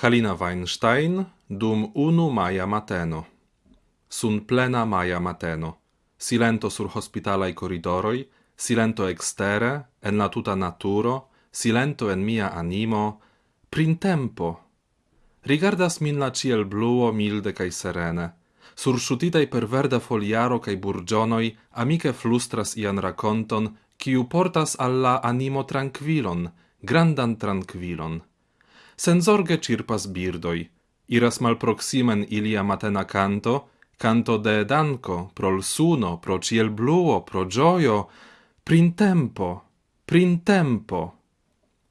Halina Weinstein dum unu maia mateno. Sun plena maia mateno. Silento sur hospitalai corridoroi, silento extere, en la tuta naturo, silento en mia animo, printempo. Rigardas min la ciel bluo milde cae serene. Surŝutitaj per verda foliaro cae burgionoi amike flustras ian raconton, kiu portas alla animo tranquilon, grandan tranquilon senzorge cirpas birdoi, iras malproximen ilia matena canto, canto de danco, pro suno, pro ciel bluo, pro gioio, prin tempo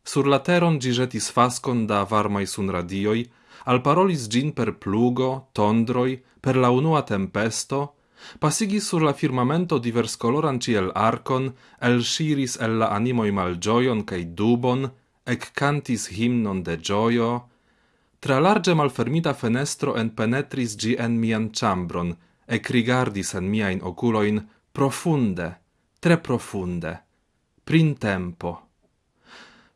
Sur la teron gigetis fascon da varmai sunradioi, al parolis gin per plugo, tondroi, per la unua tempesto, pasigi sur la firmamento divers coloran ciel arcon, el shiris el la animoi malgioion cae dubon, ec cantis himnon de gioio, tra large malfermita fenestro en penetris gi en mian chambron, ec rigardis en miain oculoin profunde, tre profunde, prin tempo.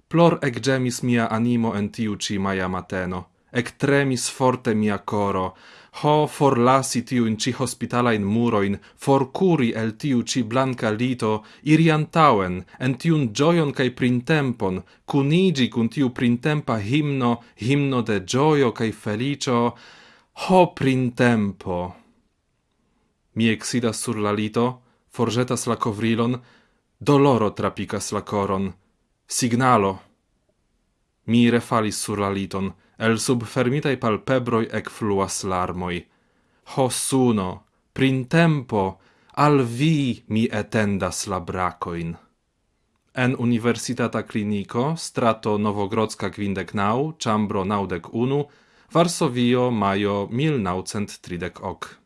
Plor ec gemis mia animo en tiu ci maia mateno, Ectremis forte mia coro, ho forlasi tiu in ci hospitala in muroin, forcuri el tiu ci blanca lito, iri antauen, en tiun gioion cae printempon, cunigi cun tiu printempa himno, himno de gioio cae felicio, ho printempo! Mi exidas sur la lito, forgetas la covrilon, doloro trapicas la coron. Signalo! Mi refalis sur la liton, el sub fermitai palpebroi ec fluas larmoi. Ho suno, printempo, al vi mi etendas la bracoin. En Universitata Clinico, strato Novogrodzka Quindecnau, chambro naudec unu, Varsovio, majo 1930 ok.